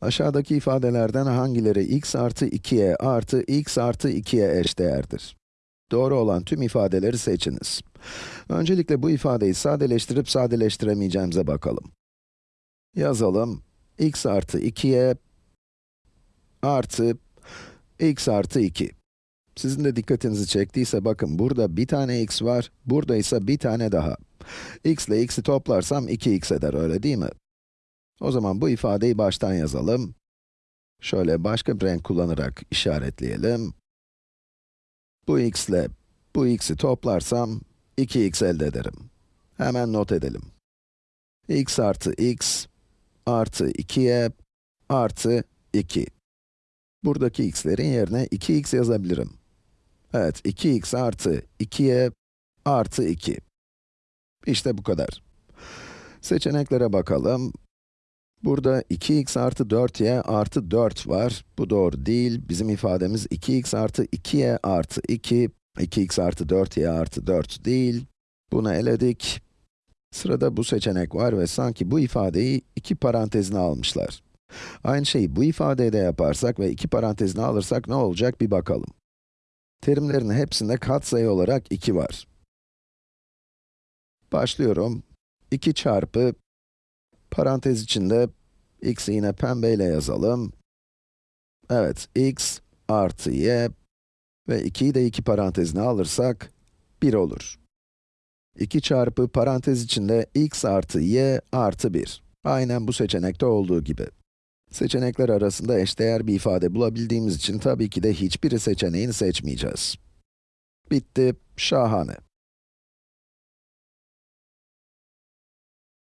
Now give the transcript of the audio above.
Aşağıdaki ifadelerden hangileri x artı 2'ye artı x artı 2'ye eşdeğerdir? Doğru olan tüm ifadeleri seçiniz. Öncelikle bu ifadeyi sadeleştirip sadeleştiremeyeceğimize bakalım. Yazalım. x artı 2'ye artı x artı 2. Sizin de dikkatinizi çektiyse bakın burada bir tane x var, burada ise bir tane daha. x ile x'i toplarsam 2x eder, öyle değil mi? O zaman bu ifadeyi baştan yazalım. Şöyle başka bir renk kullanarak işaretleyelim. Bu x ile bu x'i toplarsam 2x elde ederim. Hemen not edelim. x artı x artı 2'ye artı 2. Buradaki x'lerin yerine 2x yazabilirim. Evet, 2x artı 2'ye artı 2. İşte bu kadar. Seçeneklere bakalım. Burada 2x artı 4y artı 4 var. Bu doğru değil. Bizim ifademiz 2x artı 2y artı 2. 2x artı 4y artı 4 değil. Bunu eledik. Sırada bu seçenek var ve sanki bu ifadeyi iki parantezine almışlar. Aynı şeyi bu ifadeye de yaparsak ve iki parantezine alırsak ne olacak bir bakalım. Terimlerin hepsinde katsayı olarak 2 var. Başlıyorum. 2 çarpı, parantez içinde, x'i yine pembeyle yazalım. Evet, x artı y ve 2'yi de iki parantezine alırsak, 1 olur. 2 çarpı parantez içinde x artı y artı 1. Aynen bu seçenekte olduğu gibi. Seçenekler arasında eşdeğer bir ifade bulabildiğimiz için tabii ki de hiçbiri seçeneğini seçmeyeceğiz. Bitti, şahane.